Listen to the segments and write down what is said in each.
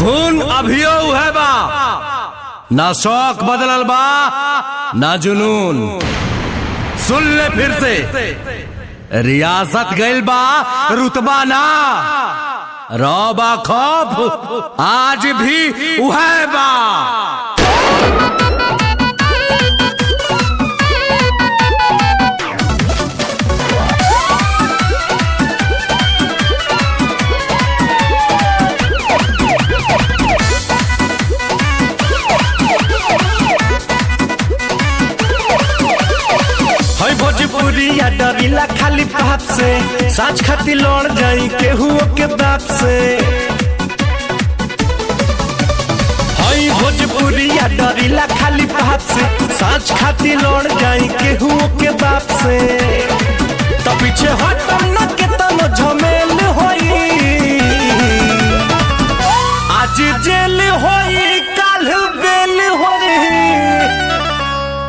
खून अभियो है बा। ना शौक बदलल बा, ना जुनून। सुन ले फिर से। रियासत गइल बा रुतबा ना। रौबा खौफ आज भी उहे बा। भोजपुरिया डरिला खाली बाप से। साच खाती लड़ जाई केहू के बाप से। है भोजपुरिया डरिला खाली बाप से। साच खाती लड़ जाई केहू के बाप से। तो पीछे हटम न के तनो झमेल होई। आज जेल होई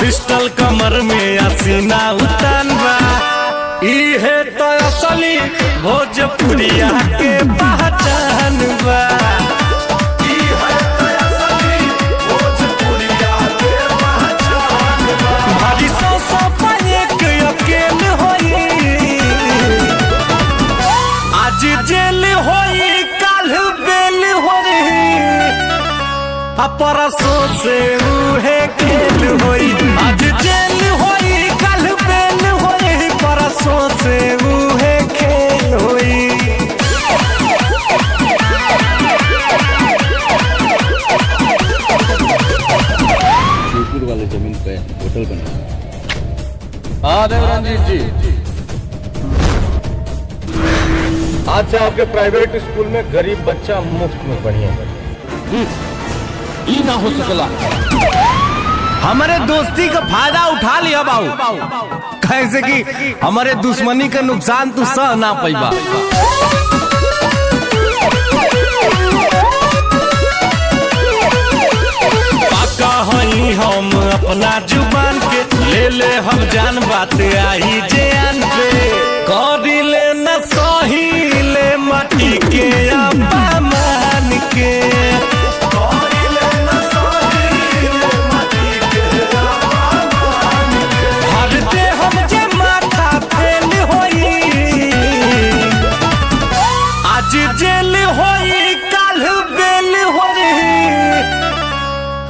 पिस्टल कमर में असीना उतन बा इहे तो असली भोजपुरिया के पहचान बा परसों से उहे खेल होई। आज जेल होई कल बेल होई। परसों से उहे खेल होई। शिवपुर वाले ज़मीन पे होटल बना। हाँ देवरंजीत जी। आज से आपके प्राइवेट स्कूल में गरीब बच्चा मुफ़्त में बढ़िया। ई ना हो सकला। हमारे दोस्ती का फ़ायदा उठा लिया बाबू। कैसे कि हमारे दुश्मनी का नुकसान तू सह ना पैबा। हम अपना ज़ुबान के ले ले हम जान बात आई जान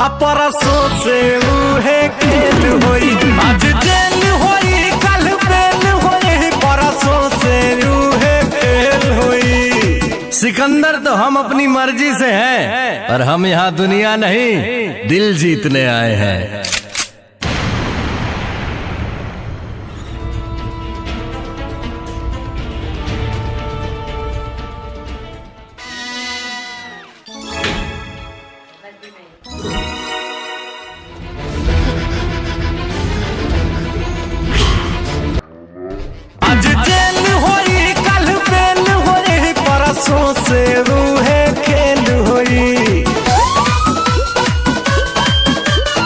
परसों से उहे खेल होई। आज जेल होई, कल बेल होई, परसों से उहे खेल होई। सिकंदर तो हम अपनी मर्ज़ी से हैं, पर हम यहाँ दुनिया नहीं, दिल जीतने आए हैं।